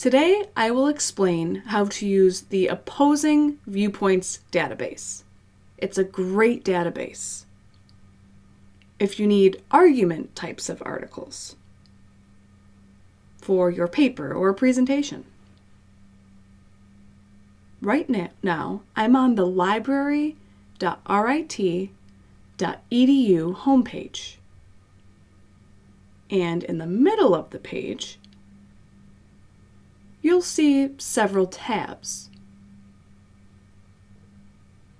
Today, I will explain how to use the Opposing Viewpoints database. It's a great database. If you need argument types of articles for your paper or presentation. Right now, I'm on the library.rit.edu homepage. And in the middle of the page, you'll see several tabs.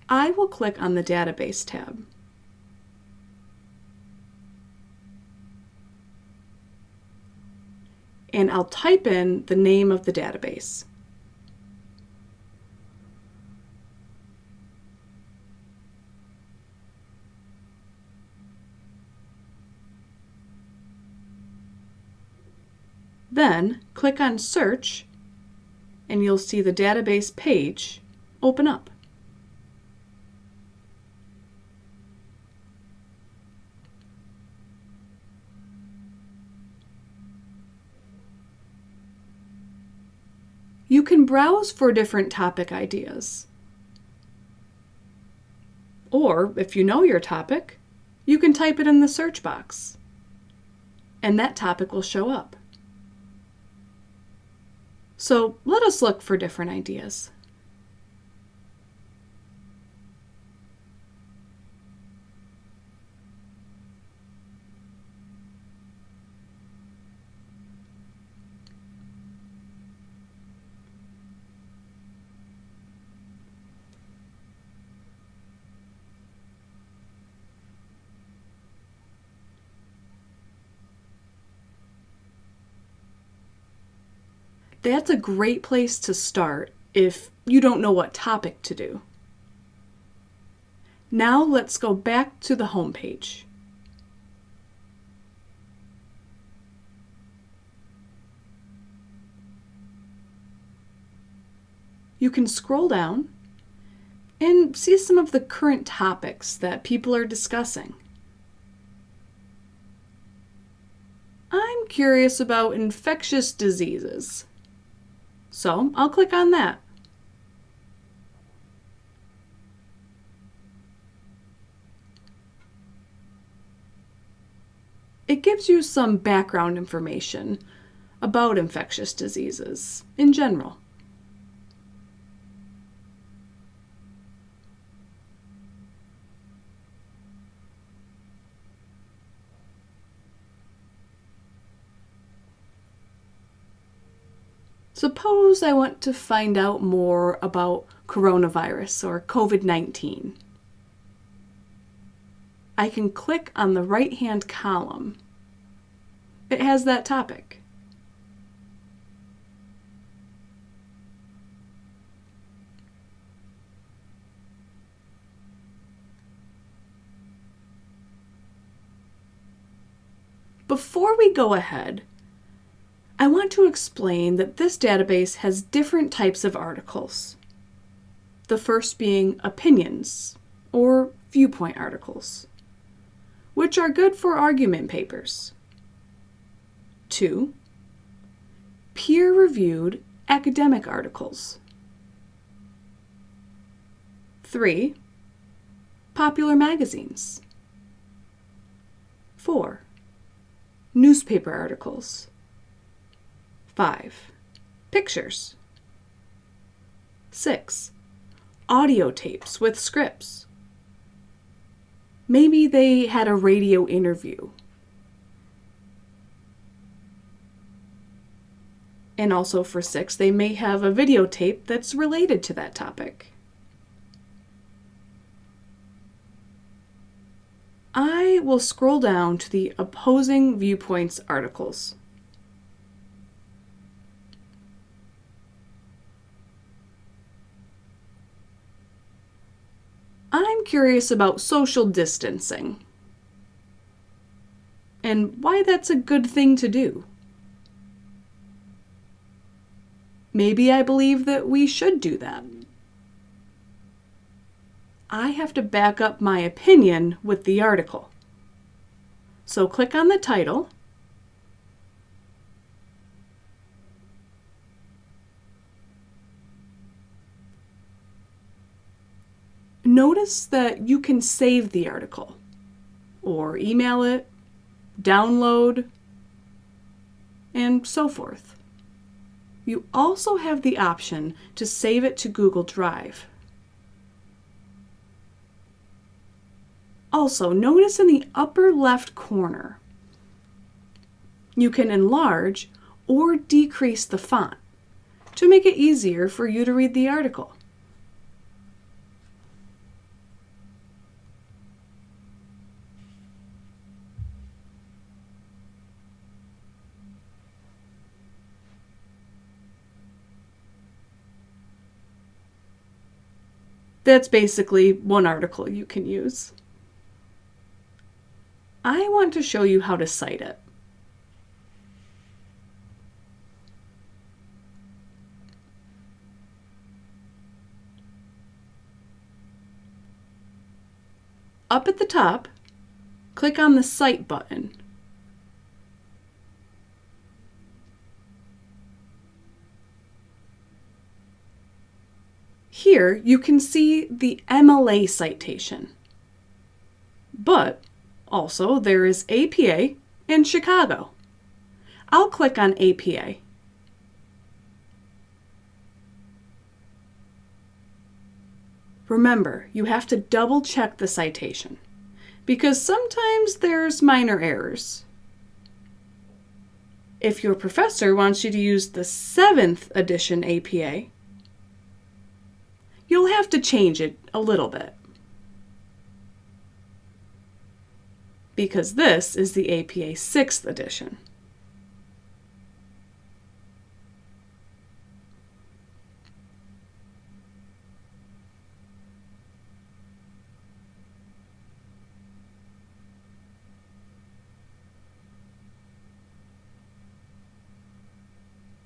I will click on the Database tab. And I'll type in the name of the database. Then click on Search and you'll see the database page open up. You can browse for different topic ideas. Or, if you know your topic, you can type it in the search box, and that topic will show up. So let us look for different ideas. That's a great place to start if you don't know what topic to do. Now let's go back to the home page. You can scroll down and see some of the current topics that people are discussing. I'm curious about infectious diseases. So I'll click on that. It gives you some background information about infectious diseases in general. Suppose I want to find out more about coronavirus or COVID-19. I can click on the right-hand column. It has that topic. Before we go ahead, I want to explain that this database has different types of articles. The first being opinions, or viewpoint articles, which are good for argument papers. Two, peer-reviewed academic articles. Three, popular magazines. Four, newspaper articles. 5. Pictures. 6. Audio tapes with scripts. Maybe they had a radio interview. And also for 6, they may have a videotape that's related to that topic. I will scroll down to the opposing viewpoints articles. I'm curious about social distancing and why that's a good thing to do. Maybe I believe that we should do that. I have to back up my opinion with the article. So click on the title notice that you can save the article or email it, download, and so forth. You also have the option to save it to Google Drive. Also, notice in the upper left corner, you can enlarge or decrease the font to make it easier for you to read the article. That's basically one article you can use. I want to show you how to cite it. Up at the top, click on the Cite button. Here you can see the MLA citation. But also there is APA and Chicago. I'll click on APA. Remember, you have to double check the citation because sometimes there's minor errors. If your professor wants you to use the 7th edition APA, you'll have to change it a little bit. Because this is the APA 6th edition.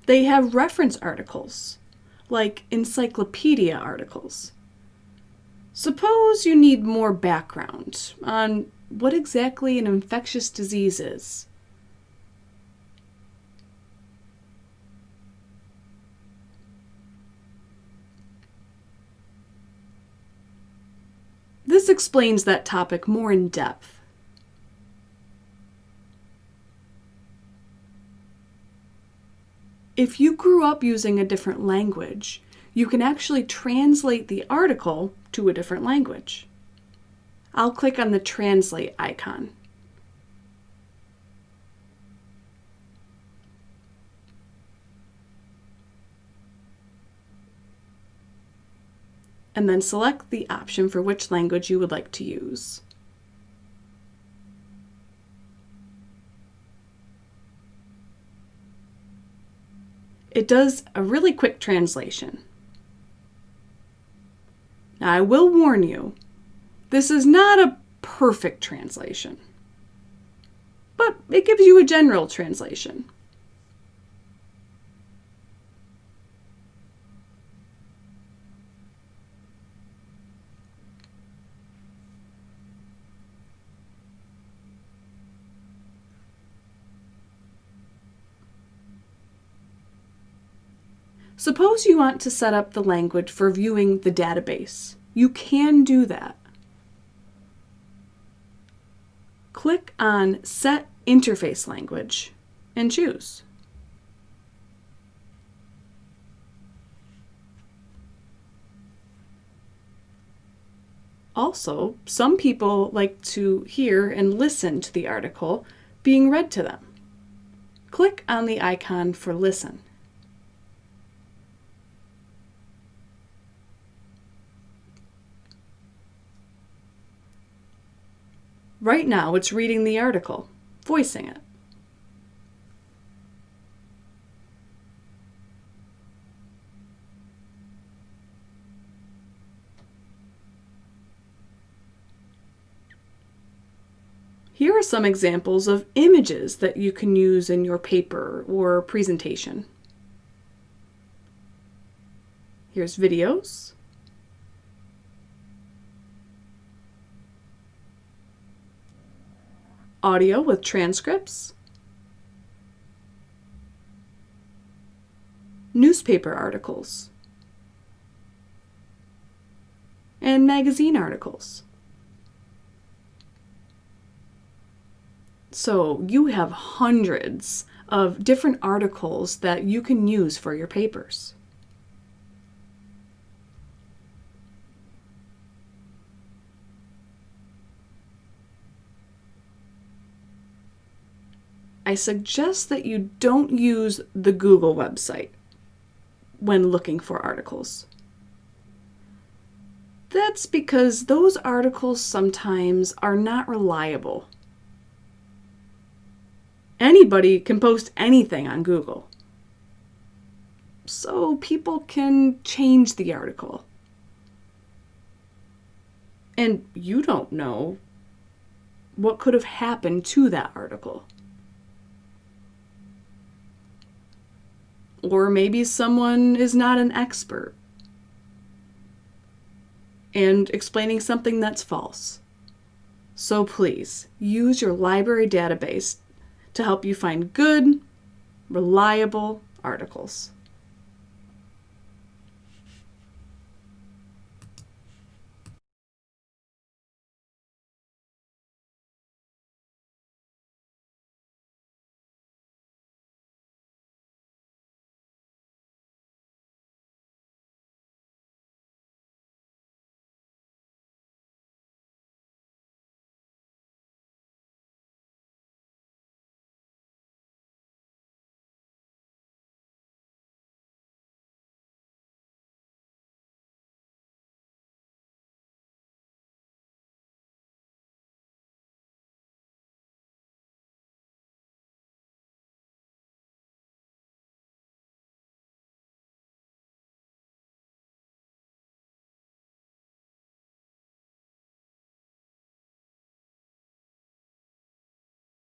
They have reference articles, like encyclopedia articles. Suppose you need more background on what exactly an infectious disease is. This explains that topic more in depth. If you grew up using a different language, you can actually translate the article to a different language. I'll click on the translate icon. And then select the option for which language you would like to use. It does a really quick translation. Now, I will warn you, this is not a perfect translation, but it gives you a general translation. Suppose you want to set up the language for viewing the database. You can do that. Click on Set Interface Language and choose. Also, some people like to hear and listen to the article being read to them. Click on the icon for Listen. Right now, it's reading the article, voicing it. Here are some examples of images that you can use in your paper or presentation. Here's videos. Audio with transcripts, newspaper articles, and magazine articles. So you have hundreds of different articles that you can use for your papers. I suggest that you don't use the Google website when looking for articles. That's because those articles sometimes are not reliable. Anybody can post anything on Google. So people can change the article. And you don't know what could have happened to that article. Or maybe someone is not an expert and explaining something that's false. So please use your library database to help you find good, reliable articles.